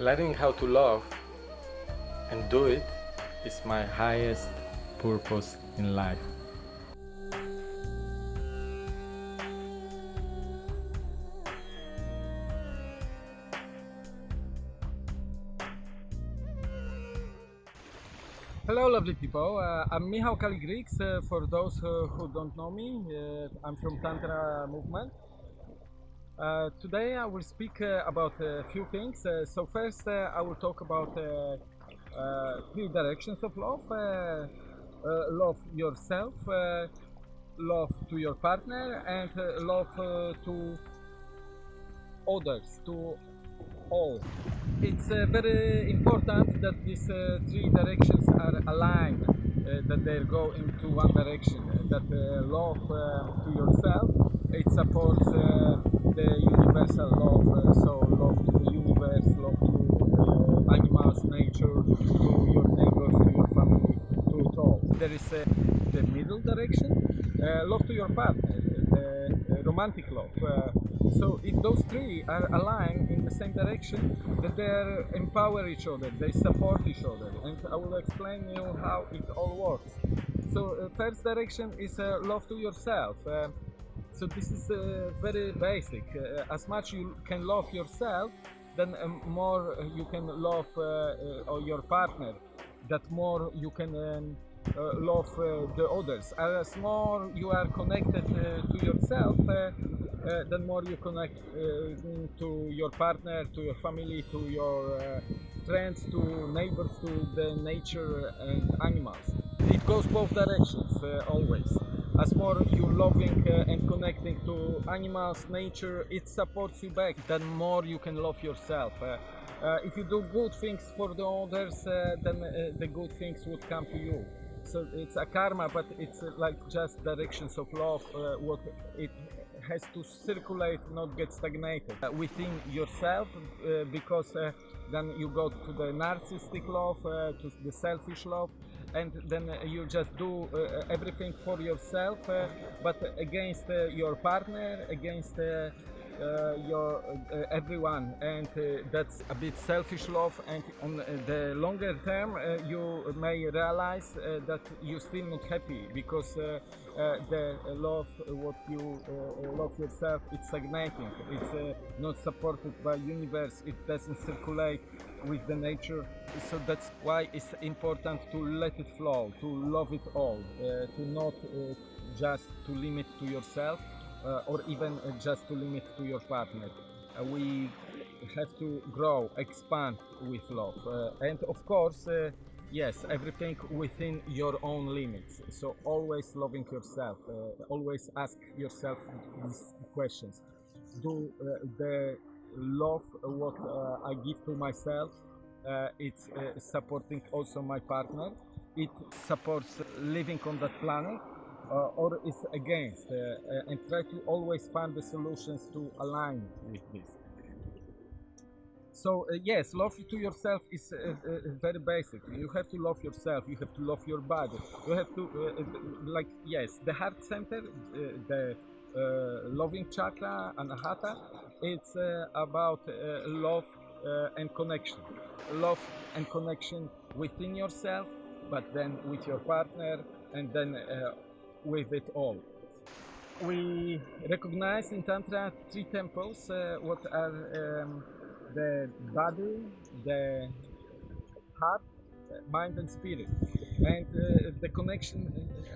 Learning how to love and do it is my highest purpose in life. Hello, lovely people. Uh, I'm Michał Kaligrix. Uh, for those uh, who don't know me, uh, I'm from Tantra movement. Uh, today I will speak uh, about a few things. Uh, so first uh, I will talk about uh, uh, three directions of love. Love yourself, love to your partner and love to others, to all. It's very important that these three directions are aligned, that they go into one direction, that love to yourself, it supports the universal love, uh, so love to the universe, love to uh, animals, nature, to your neighbors, to your family, to it all. There is uh, the middle direction, love to your partner, uh, romantic love. So if those three are aligned in the same direction, that they empower each other, they support each other, and I will explain you how it all works. So uh, first direction is uh, love to yourself. Uh, so this is uh, very basic. Uh, as much you can love yourself, then um, more you can love uh, uh, your partner. That more you can um, uh, love uh, the others. As more you are connected uh, to yourself, uh, uh, then more you connect uh, to your partner, to your family, to your uh, friends, to neighbors, to the nature and animals. It goes both directions uh, always. As more you loving uh, and connecting to animals, nature, it supports you back. Then more you can love yourself. Uh, uh, if you do good things for the others, uh, then uh, the good things would come to you. So it's a karma, but it's uh, like just directions of love. What it has to circulate, not get stagnated within yourself, because then you go to the narcissistic love, to the selfish love, and then uh, you just do uh, everything for yourself, uh, but against uh, your partner, against. Uh, your uh, everyone and uh, that's a bit selfish love and on the longer term you may realize that you're still not happy because the love what you love yourself it's stagnating it's not supported by universe. It doesn't circulate with the nature. So that's why it's important to let it flow to love it all uh, to not uh, just to limit to yourself or even uh, just to limit to your partner. Uh, we have to grow, expand with love, uh, and of course, uh, yes, everything within your own limits. So always loving yourself. Uh, always ask yourself these questions. Do uh, the love what uh, I give to myself? Uh, it's uh, supporting also my partner. It supports living on that planet uh, or is against uh, uh, and try to always find the solutions to align with this. So uh, yes love to yourself is uh, uh, very basic. You have to love yourself you have to love your body. You have to uh, uh, like yes the heart center uh, the uh, loving chakra anahata it's uh, about uh, love uh, and connection. Love and connection within yourself but then with your partner and then uh, with it all. We recognize in Tantra three temples, uh, what are um, the body, the heart, mind and spirit. And uh, the connection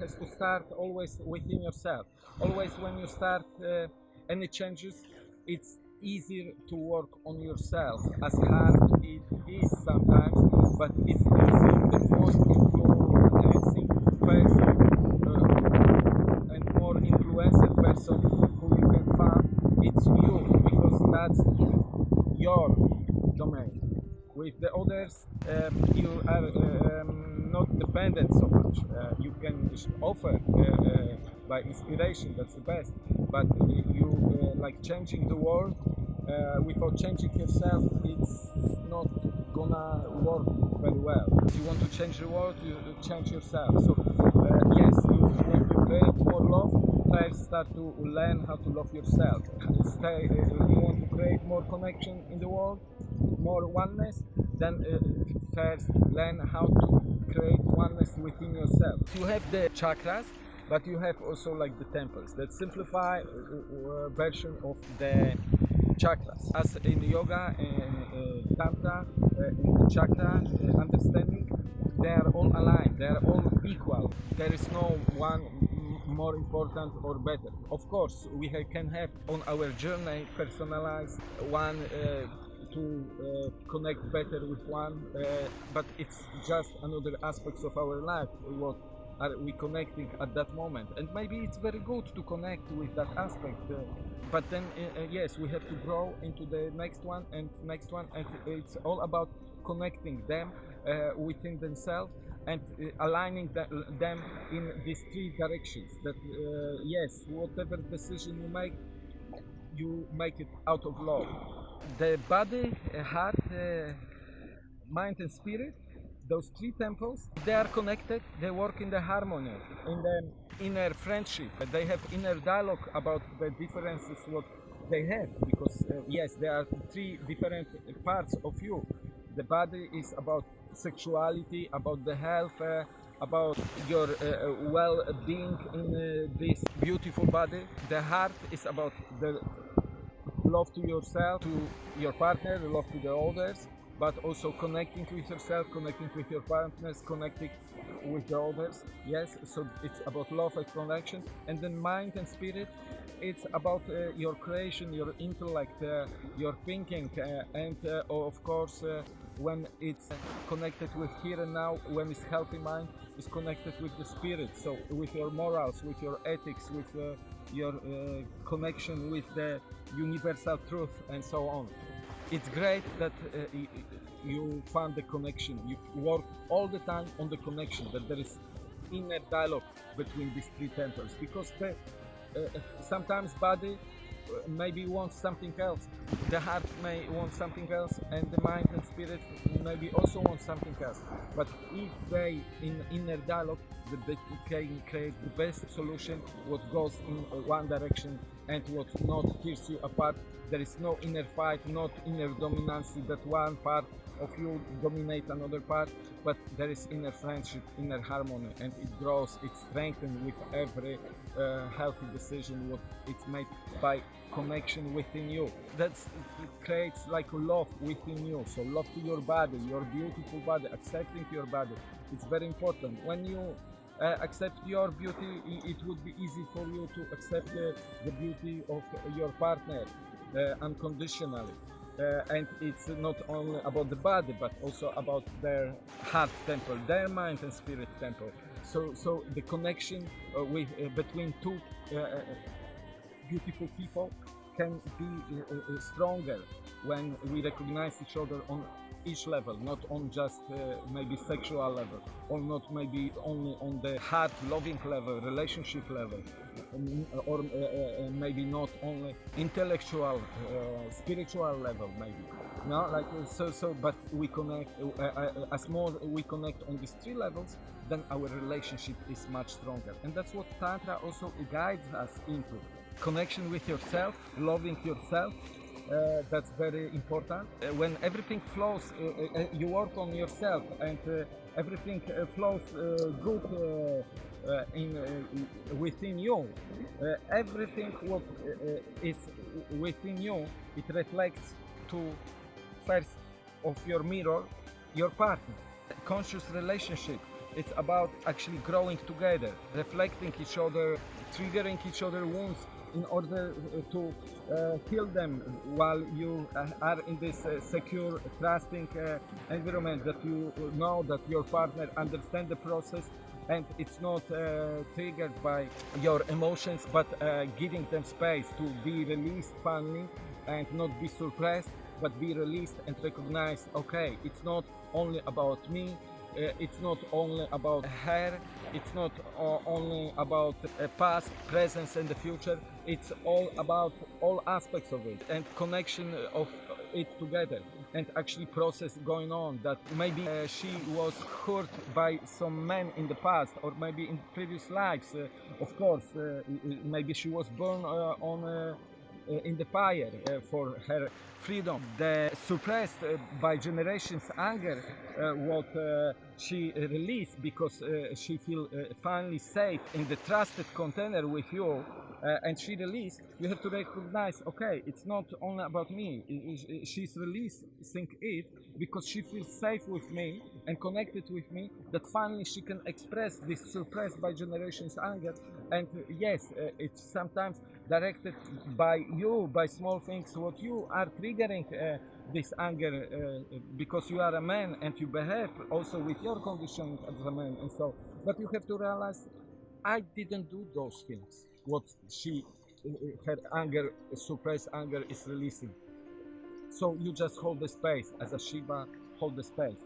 has to start always within yourself. Always when you start uh, any changes, it's easier to work on yourself, as hard it is sometimes, but it's easier the most important thing uh, and more influential person who you can find, it's you, because that's your domain. With the others, um, you are um, not dependent so much. Uh, you can offer uh, uh, by inspiration, that's the best. But you uh, like changing the world uh, without changing yourself, it's not gonna work very well. If you want to change the world, you you change yourself. So uh, yes, you want to create more love. First, start to learn how to love yourself. Stay, uh, you want to create more connection in the world, more oneness, then uh, first learn how to create oneness within yourself. You have the chakras, but you have also like the temples that simplify uh, uh, version of the chakras. As in yoga and uh, tantra, uh, chakra uh, understanding, they are all aligned. They are all equal. There is no one more important or better. Of course, we ha- can have on our journey personalized one. Uh, to uh, connect better with one, uh, but it's just another aspects of our life. What are we connecting at that moment? And maybe it's very good to connect with that aspect. Uh, but then, uh, uh, yes, we have to grow into the next one and next one, and it's all about connecting them within themselves and uh, aligning the, them in these three directions. That uh, yes, whatever decision you make, you make it out of love. The body, uh, heart, mind, and spirit, those three temples, they are connected. They work in the harmony, in the inner friendship. They have inner dialogue about the differences what they have. Because uh, yes, there are three different parts of you. The body is about sexuality, about the health. Uh, about your uh, well-being in uh, this beautiful body. The heart is about the love to yourself, to your partner, the love to the others, but also connecting with yourself, connecting with your partners, connecting with the others. Yes, so it's about love and connection. And then mind and spirit, it's about uh, your creation, your intellect, uh, your thinking, uh, and uh, of course, uh, when it's connected with here and now, when it's healthy mind, is connected with the spirit. So with your morals, with your ethics, with uh, your uh, connection with the universal truth, and so on. It's great that uh, you found the connection. You work all the time on the connection. That there is inner dialogue between these three temples because the, uh, sometimes body uh, maybe wants something else. The heart may want something else and the mind and spirit maybe also want something else. But if they in inner dialogue they can create the best solution what goes in one direction and what not tears you apart there is no inner fight not inner dominance that one part of you dominate another part but there is inner friendship inner harmony and it grows it strengthens with every uh, healthy decision what it's made by connection within you. That's it creates like love within you. So love to your body your beautiful body accepting your body. It's very important. When you uh, accept your beauty it would be easy for you to accept the, the beauty of your partner uh, unconditionally. uh, and it's not only about the body but also about their heart temple their mind and spirit temple. So so the connection uh, with uh, between two uh, uh, beautiful people can be uh, uh, stronger when we recognize each other on each level not on just uh, maybe sexual level or not maybe only on the heart loving level relationship level um, or uh, uh, uh, maybe not only intellectual uh, spiritual level maybe. No like so so but we connect as more we connect on these three levels then our relationship is much stronger. And that's what tantra also guides us into. Connection with yourself loving yourself uh, that's very important. Uh, when everything flows, uh, uh, you work on yourself, and uh, everything uh, flows uh, good uh, uh, in uh, within you. Uh, everything what uh, uh, is within you, it reflects to first of your mirror, your partner. Conscious relationship. It's about actually growing together, reflecting each other, triggering each other wounds in order uh, to uh, heal them while you uh, are in this secure, trusting environment that you know that your partner understands the process and it's not uh, triggered by your emotions but uh, giving them space to be released finally and not be suppressed but be released and recognized okay it's not only about me uh, it's not only about her it's not uh, only about past presence and the future. It's all about all aspects of it and connection of it together and actually process going on that maybe uh, she was hurt by some men in the past or maybe in previous lives. Uh, of course uh, maybe she was born uh, on in the fire uh, for her freedom. The suppressed uh, by generations anger, uh, what uh, she released because uh, she feel uh, finally safe in the trusted container with you, uh, and she released. You have to recognize, okay, it's not only about me. She's releasing it because she feels safe with me and connected with me. That finally she can express this suppressed by generations anger. And uh, yes, uh, it's sometimes directed by you, by small things, what you are triggering uh, this anger uh, because you are a man and you behave also with your condition as a man and so. But you have to realize, I didn't do those things. What she, uh, her anger, suppressed anger is releasing. So you just hold the space as a Shiva, hold the space.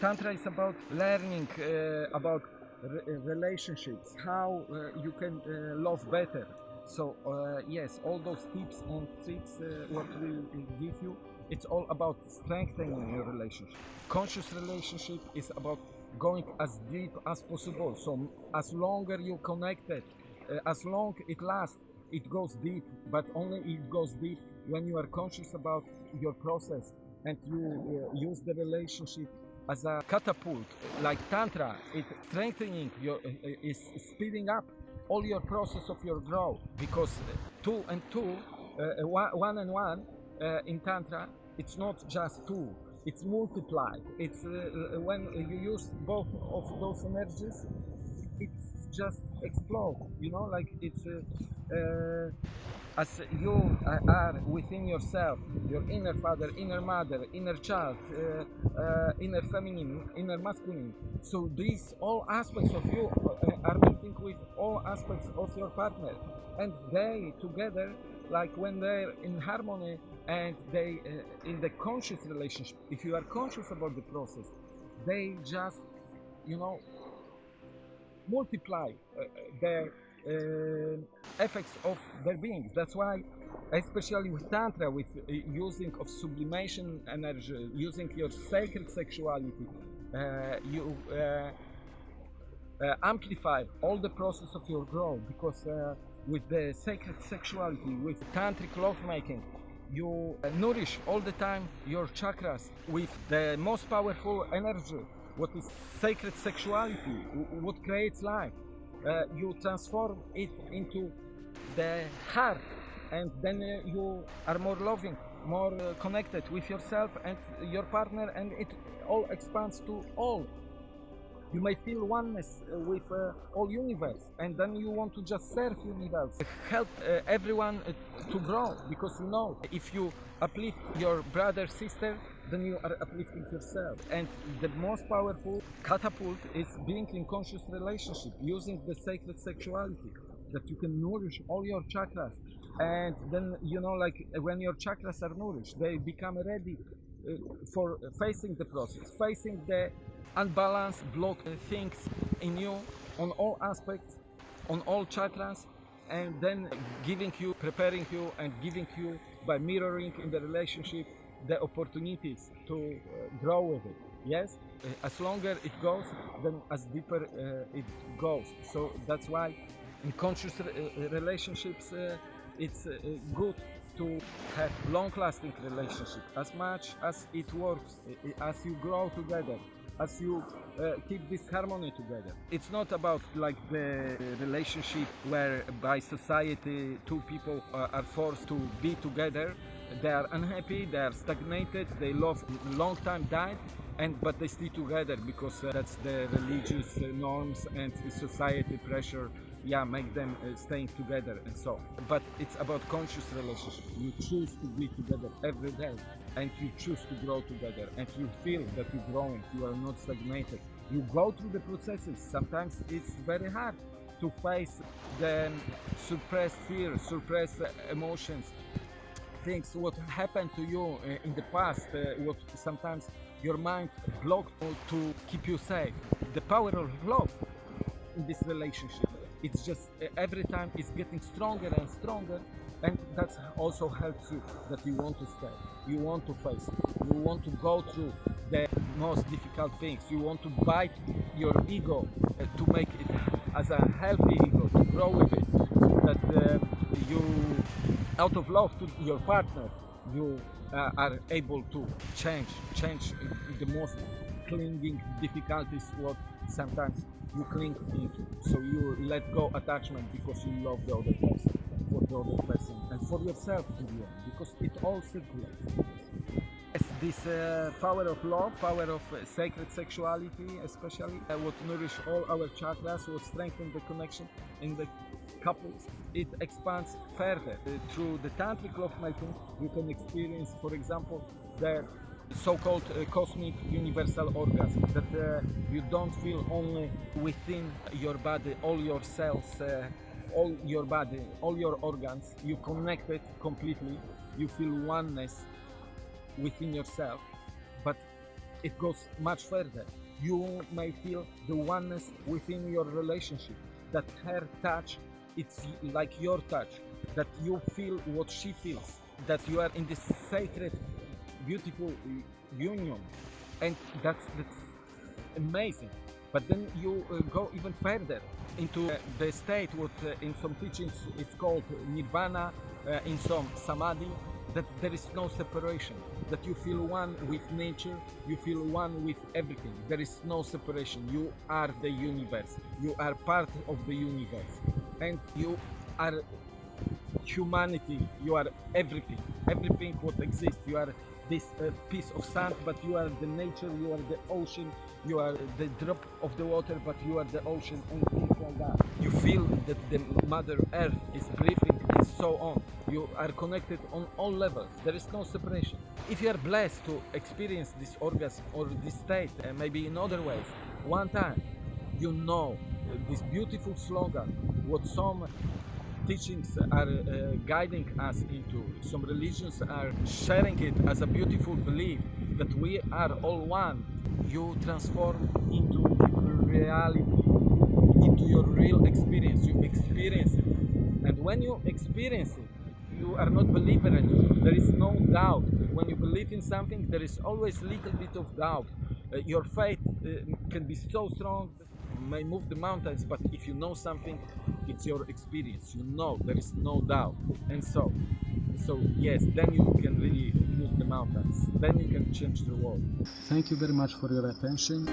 Tantra is about learning uh, about re- relationships, how uh, you can uh, love better. So uh, yes, all those tips and tricks uh, what we give you, it's all about strengthening your relationship. Conscious relationship is about going as deep as possible. So as longer you connected, uh, as long it lasts, it goes deep. But only it goes deep when you are conscious about your process and you uh, use the relationship as a catapult, like tantra. It strengthening your uh, is speeding up all your process of your growth because uh, two and two, uh, one, one and one uh, in tantra, it's not just two. It's multiplied. It's uh, uh, when you use both of those energies, it's just explode. You know, like it's uh, uh, as you are within yourself, your inner father, inner mother, inner child, uh, uh, inner feminine, inner masculine. So these all aspects of you uh, are meeting with all aspects of your partner, and they together, like when they're in harmony and they uh, in the conscious relationship. If you are conscious about the process, they just, you know, multiply uh, their uh, effects of their beings. That's why, especially with Tantra, with uh, using of sublimation energy, using your sacred sexuality, uh, you uh, uh, amplify all the process of your growth because uh, with the sacred sexuality, with tantric lovemaking, you uh, nourish all the time your chakras with the most powerful energy, what is sacred sexuality, what creates life. Uh, you transform it into the heart, and then uh, you are more loving, more uh, connected with yourself and your partner, and it all expands to all. You may feel oneness uh, with uh, all universe and then you want to just serve universe. Help uh, everyone to grow because you know if you uplift your brother sister then you are uplifting yourself. And the most powerful catapult is being in conscious relationship using the sacred sexuality that you can nourish all your chakras. And then you know like when your chakras are nourished they become ready uh, for facing the process facing the unbalanced blocked things in you on all aspects on all chakras and then giving you preparing you and giving you by mirroring in the relationship the opportunities to uh, grow with it. Yes Uh, as longer it goes then as deeper uh, it goes. So that's why in conscious re- relationships it's good to have long-lasting relationship. As much as it works as you grow together as you uh, keep this harmony together. It's not about like the relationship where by society two people are forced to be together. They are unhappy they are stagnated they love long time died and but they stay together because uh, that's the religious uh, norms and society pressure yeah make them uh, staying together and so. On. but it's about conscious relationship. You choose to be together every day and you choose to grow together and you feel that you're growing you are not stagnated. You go through the processes. Sometimes it's very hard to face the suppressed fear suppressed emotions. Things what happened to you uh, in the past uh, what sometimes your mind blocked to keep you safe. The power of love in this relationship it's just every time it's getting stronger and stronger and that also helps you that you want to stay you want to face it you want to go through the most difficult things. You want to bite your ego uh, to make it as a healthy ego, to grow with it. That uh, you, out of love to your partner, you uh, are able to change, change the most clinging difficulties what sometimes you cling to it, So you let go attachment because you love the other person, for the other person, and for yourself in the end, because it all circulates. Yes, this uh, power of love, power of uh, sacred sexuality, especially uh, what nourish all our chakras, what strengthen the connection in the couples. It expands further Uh, through the tantric love making. You can experience, for example, the so-called uh, cosmic universal orgasm that uh, you don't feel only within your body, all your cells. Uh, all your body, all your organs, you connect it completely, you feel oneness within yourself, but it goes much further. You may feel the oneness within your relationship, that her touch, it's like your touch, that you feel what she feels, that you are in this sacred, beautiful union, and that's, that's amazing. But then you uh, go even further into uh, the state what uh, in some teachings it's called nirvana, uh, in some samadhi, that there is no separation, that you feel one with nature, you feel one with everything. There is no separation. You are the universe. You are part of the universe. And you are humanity. You are everything. Everything what exists. You are this uh, piece of sand, but you are the nature, you are the ocean, you are the drop of the water, but you are the ocean and things like that. You feel that the Mother Earth is breathing and so on. You are connected on all levels. There is no separation. If you are blessed to experience this orgasm or this state, uh, maybe in other ways, one time, you know uh, this beautiful slogan, what some teachings are uh, guiding us into. Some religions are sharing it as a beautiful belief that we are all one. You transform into reality, into your real experience. You experience it. And when you experience it, you are not believer anymore. There is no doubt. When you believe in something, there is always little bit of doubt. Uh, your faith uh, can be so strong may move the mountains, but if you know something, it's your experience. You know there is no doubt, and so, so yes, then you can really move the mountains. Then you can change the world. Thank you very much for your attention.